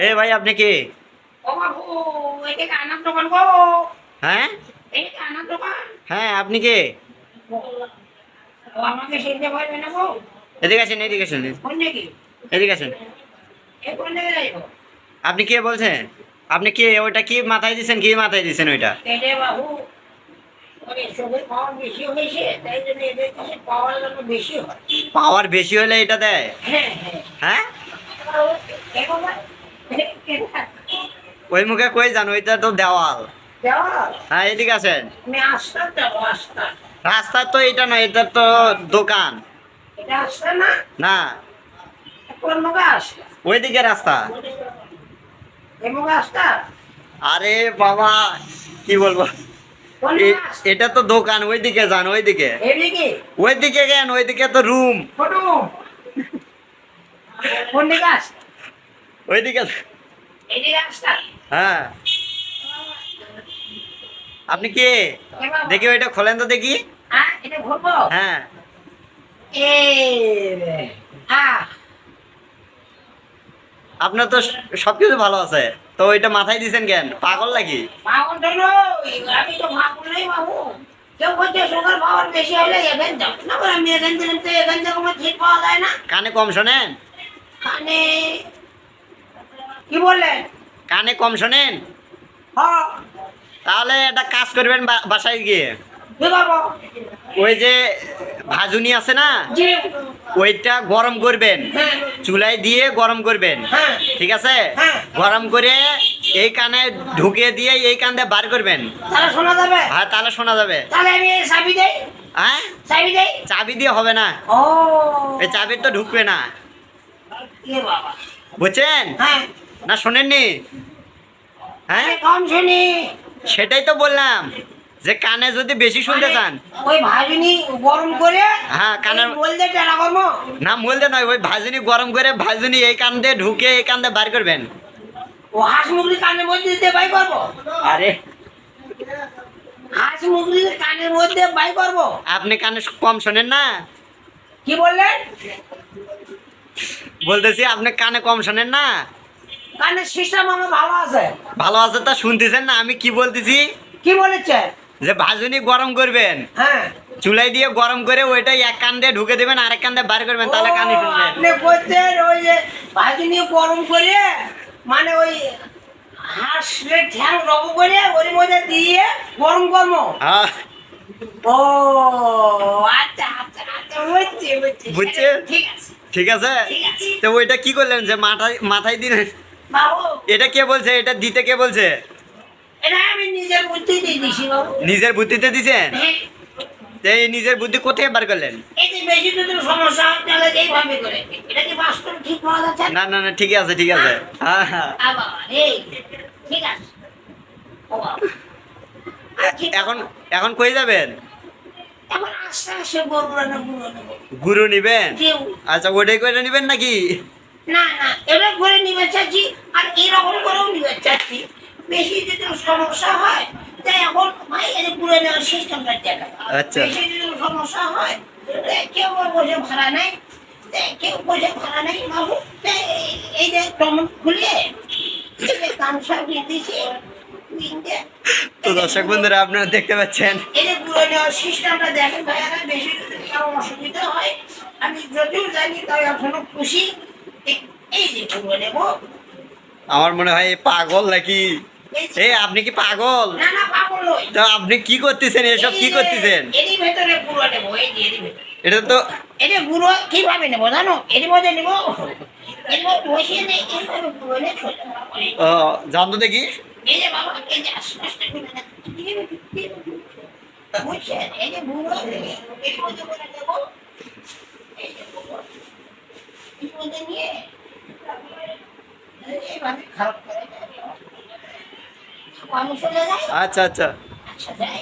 এ ভাই আপনি কি ও বাবু এটা কি আনার দোকান গো হ্যাঁ এটা কি আনার দোকান হ্যাঁ আপনি কে ও আমাকে চিনতে পারবে না গো এদিকে আসেন এদিকে আসেন কোন নাকি এদিকে আসেন এ কোন দিকে যাইবো আপনি কে বলছেন আপনি কি ওইটা কি মাথায় দিছেন কি মাথায় দিছেন ওইটা এটে বাবু ওরে সুগার পাওয়ার বেশি হয়েছে তাই জন্য এদের কাছে পাওয়ার যেন বেশি হয় পাওয়ার বেশি হলে এটা দেয় হ্যাঁ ওই মুখে কই যান ওইটা তো দেওয়াল। হ্যাঁ এদিকে আস্তা রাস্তা তো এটা না এটা তো দোকান। না? ওইদিকে রাস্তা। আরে বাবা কি বলব? এটা তো দোকান ওইদিকে যান ওইদিকে। ওইদিকে কেন? ওইদিকে তো রুম কোন দিকে হ্যাঁ। আপনি কে? দেখি ওইটা খোলেন তো দেখি। হ্যাঁ হ্যাঁ। আপনার তো সবকিছু ভালো আছে। তো ওইটা মাথায় দিছেন কেন? পাগল নাকি? আমি তো পাগল নই বাবু কানে কম শোনেন। কানে। কি বললেন? কানে কম শোনেন। হ্যাঁ। তাহলে একটা কাজ করবেন বা- বাসায় গিয়ে। ওই যে ভাজুনি আছে না? ওইটা গরম করবেন। হ্যাঁ। চুলায় দিয়ে গরম করবেন। হ্যাঁ। ঠিক আছে। গরম করে এই কানে ঢুকে দিয়ে এই কান দিয়ে বার করবেন। হ্যাঁ তাহলে শোনা যাবে। হ্যাঁ? চাবি দিয়ে হবে না। এই চাবির তো ঢুকবে না। বুঝছেন? হ্যাঁ। না শোনেননি? হ্যাঁ? কম শুনি। সেটাই তো বললাম যে কানে যদি বেশি শুনতে চান। ওই ভাজুনি গরম করে হ্যাঁ, টেরা না বলতে নয় ওই ভাজুনি গরম করে ভাজুনি এই কান দিয়ে ঢুকে এই কান দিয়ে বার করবেন। ও হাঁস মুরগি কানের মধ্যে দিতে বাই করব? আরে। হাঁস মুরগি কানের মধ্যে বাই করব? আপনি কানে কম শোনেন না। কি বললেন? বলতেছি আপনি কানে কম শোনেন না? কানের সিস্টেম আমার ভালো আছে। ভালো আছে তা শুনতেছেন না আমি কি বলতেছি? কি বলেছেন? যে ভাজুনি গরম করবেন। হ্যাঁ। চুলাই দিয়ে গরম করে ওইটাই এক কান দিয়ে ঢুকে দেবেন আরেক কান দিয়ে বার করবেন তাহলে কানে শুনবেন আপনি বলছেন ওই যে ভাজুনি গরম করে মানে ওই হাঁসের ঠ্যাং রব করে ওর মধ্যে দিয়ে গরম করব। হ্যাঁ। ও আচ্ছা আচ্ছা আচ্ছা বুঝছি বুঝছি? ঠিক আছে। ঠিক আছে? তো ওইটা কি করলেন যে মাথায় মাথায় দিলেন এটা কে বলছে? এটা দিতে কে বলছে? নিজের বুদ্ধিতে দিছেন? হ্যাঁ। এই নিজের বুদ্ধি কোথায় বার করলেন? না না না ঠিক আছে ঠিক আছে। হ্যাঁ হ্যাঁ। এখন এখন কই যাবেন? গরু নিবেন? আচ্ছা ওটাই করে নিবেন নাকি? না না করে নিবে চাচ্ছি আর এরকম করেও নিবে চাচ্ছি বেশি যদি সমস্যা হয় তাই এখন ভাই নেওয়ার সিস্টেমটা দেখা আচ্ছা। বেশি যদি সমস্যা হয় কেউ বসে ভাড়া নেই। কেউ বসে ভাড়া নেই বাবু। এই যে টমন খুলে তো দর্শক বন্ধুরা আপনারা দেখতে পাচ্ছেন। নেওয়ার সিস্টেমটা দেখেন ভাইয়ারা বেশি যদি কারও অসুবিধা হয় আমি যদিও জানি তাই এখনও খুশি। এই- যে পুরো নেব। আমার মনে হয় পাগল নাকি? এ আপনি কি পাগল? না না পাগল নই। তো আপনি কি করতেছেন? এসব কি করতেছেন? এরই ভেতরে পুরো নেব এই যে এরই ভেতরে। এটা তো এটা গুঁড়ো কীভাবে নেব জানো? এর মধ্যে নেব। এর মধ্যে বসিয়ে নেই এইভাবে পুরো নে সোজা করে। ও, জান তো দেখি এই যে বাবা এই যে আস্তে আস্তে করে নেন। বুঝছেন এই যে যে গুঁড়ো এর মধ্যে করে যাই আচ্ছা আচ্ছা। আচ্ছা যাই